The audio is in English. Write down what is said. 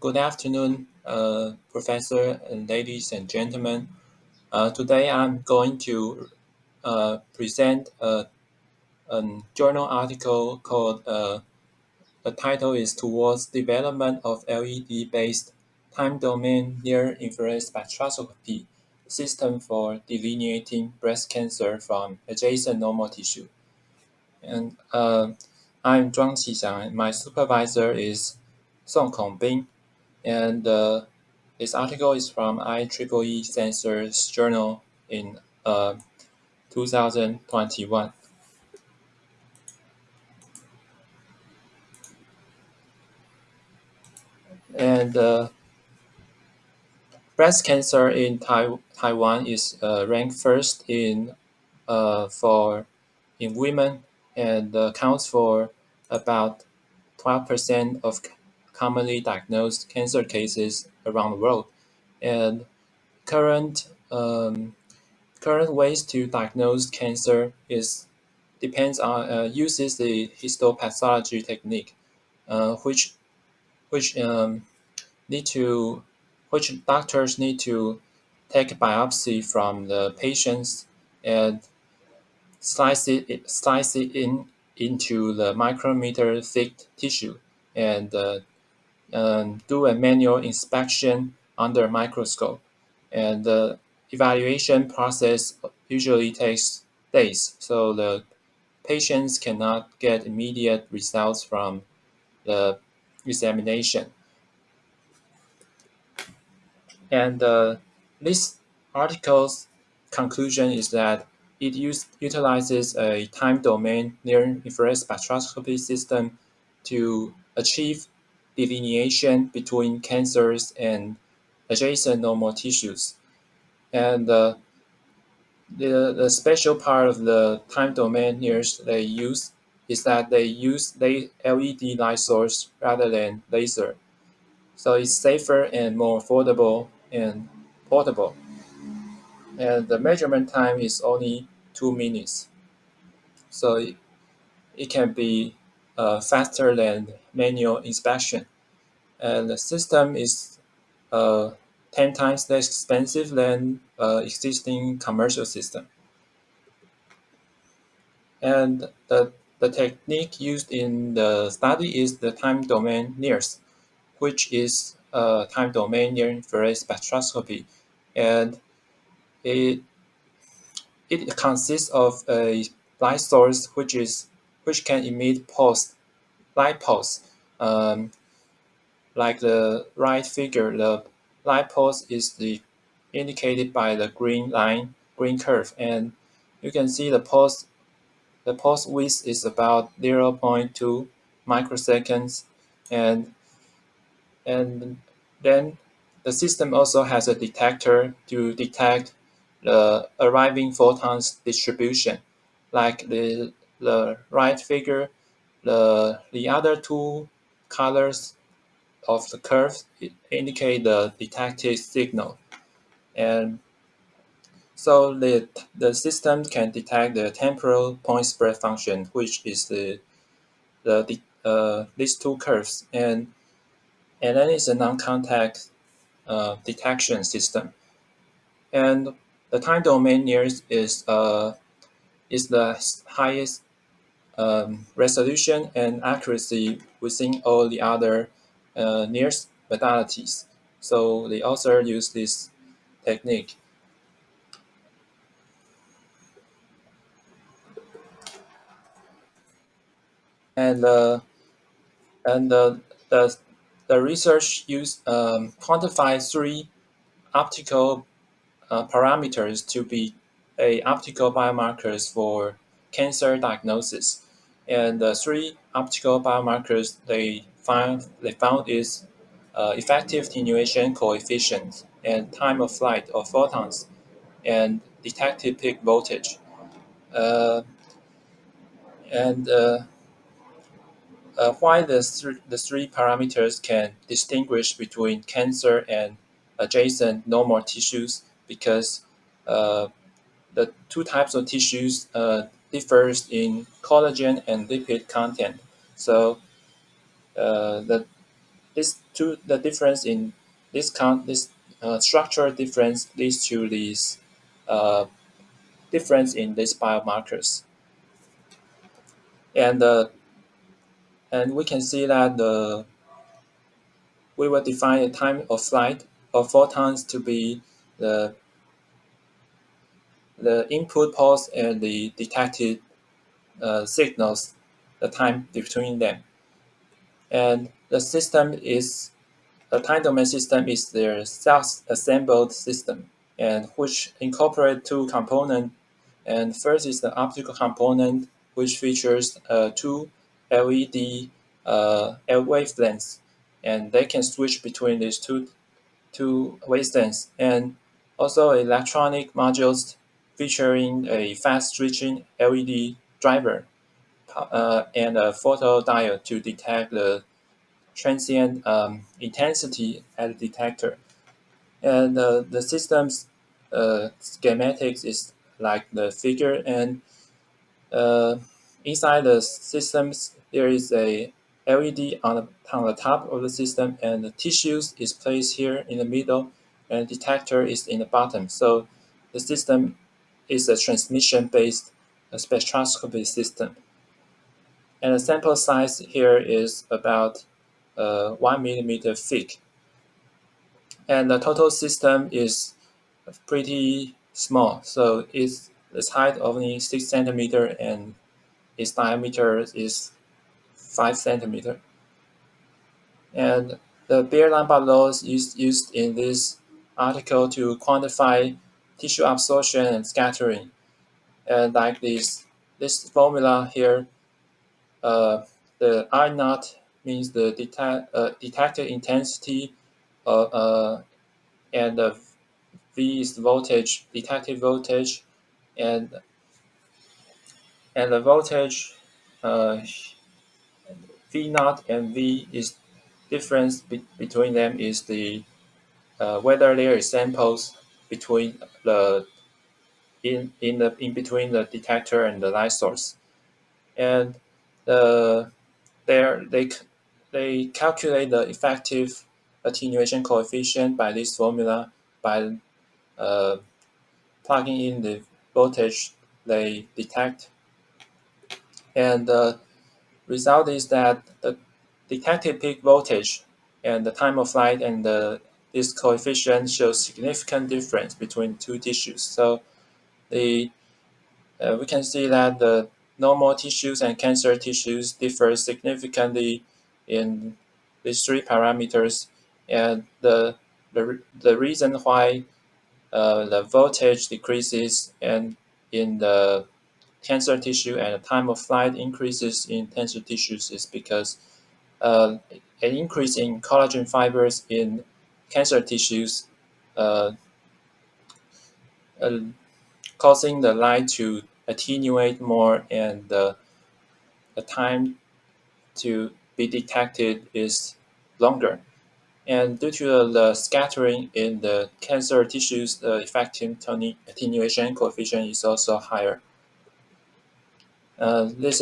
good afternoon, uh, Professor and ladies and gentlemen. Uh, today I'm going to uh, present a, a, journal article called uh, the title is Towards Development of LED-based Time Domain Near Infrared Spectroscopy System for Delineating Breast Cancer from Adjacent Normal Tissue. And uh, I'm Zhuang Qixiang. My supervisor is Song Kongbin. And uh, this article is from IEEE Sensors Journal in uh, 2021. And uh, breast cancer in tai Taiwan is uh, ranked first in uh, for in women and accounts for about 12% of commonly diagnosed cancer cases around the world. And current um, current ways to diagnose cancer is depends on uh, uses the histopathology technique, uh, which which um, need to which doctors need to take biopsy from the patients and slice it slice it in into the micrometer thick tissue and uh, do a manual inspection under microscope. And the evaluation process usually takes days, so the patients cannot get immediate results from the examination. And uh, this article's conclusion is that it use, utilizes a time domain near infrared spectroscopy system to achieve delineation between cancers and adjacent normal tissues. And uh, the, the special part of the time domain NIRS they use is that they use LED light source rather than laser. So it's safer and more affordable and portable. And the measurement time is only two minutes. So it, it can be uh, faster than manual inspection. And the system is uh, 10 times less expensive than uh, existing commercial system. And the, the technique used in the study is the time domain NIRS, which is a time domain near infrared spectroscopy. And it, it consists of a light source which is which can emit pulse, light pulse. Um, like the right figure, the light pulse is the indicated by the green line, green curve, and you can see the pulse. The pulse width is about 0.2 microseconds, and and then the system also has a detector to detect the arriving photons distribution, like the the right figure, the, the other two colors of the curves indicate the detected signal. And so the, the system can detect the temporal point spread function, which is the, the, uh, these two curves. And, and then it's a non-contact uh, detection system. And the time domain NIRS is, uh, is the highest um, resolution and accuracy within all the other uh, NIRS modalities. So the author used this technique. And uh, and uh, the the research used um, quantify three optical uh, parameters to be a optical biomarkers for cancer diagnosis. And the three optical biomarkers they find they found is uh, effective attenuation coefficient and time of flight of photons and detected peak voltage. Uh, and uh, uh why the, th the three parameters can distinguish between cancer and adjacent normal tissues because uh, the two types of tissues uh, differs in collagen and lipid content. So uh, the this two the difference in this count this uh, structural difference leads to this uh, difference in these biomarkers. And uh, and we can see that the we will define a time of flight of photons to be the the input pulse and the detected uh, signals, the time between them. And the system is a time domain system is their self-assembled system and which incorporate two components. And first is the optical component, which features uh, two LED uh, wavelengths, and they can switch between these two two wavelengths, and also electronic modules featuring a fast switching LED driver uh, and a photodiode to detect the transient um, intensity at the detector. And uh, the system's uh, schematics is like the figure and uh, inside the systems there is a LED on the, on the top of the system and the tissues is placed here in the middle and detector is in the bottom. So the system is a transmission-based spectroscopy system. And the sample size here is about uh, 1 millimeter thick. And the total system is pretty small. So it's its height only 6 centimeter and its diameter is 5 centimeter. And the Beer-Lambert laws is used in this article to quantify tissue absorption and scattering. And like this, this formula here, uh, the I naught means the detect, uh, detected intensity, uh, and the V is the voltage, detected voltage, and and the voltage uh, V naught and V is difference be between them is the uh, whether there is samples between the in in the in between the detector and the light source, and the there they they calculate the effective attenuation coefficient by this formula by uh, plugging in the voltage they detect, and the result is that the detected peak voltage and the time of flight and the this coefficient shows significant difference between two tissues. So the uh, we can see that the normal tissues and cancer tissues differ significantly in these three parameters, and the the, the reason why uh, the voltage decreases and in the cancer tissue and the time of flight increases in cancer tissues is because uh, an increase in collagen fibers in cancer tissues uh, uh, causing the light to attenuate more and the, time to be detected is longer. And due to the scattering in the cancer tissues, the effective attenuation coefficient is also higher. Uh, this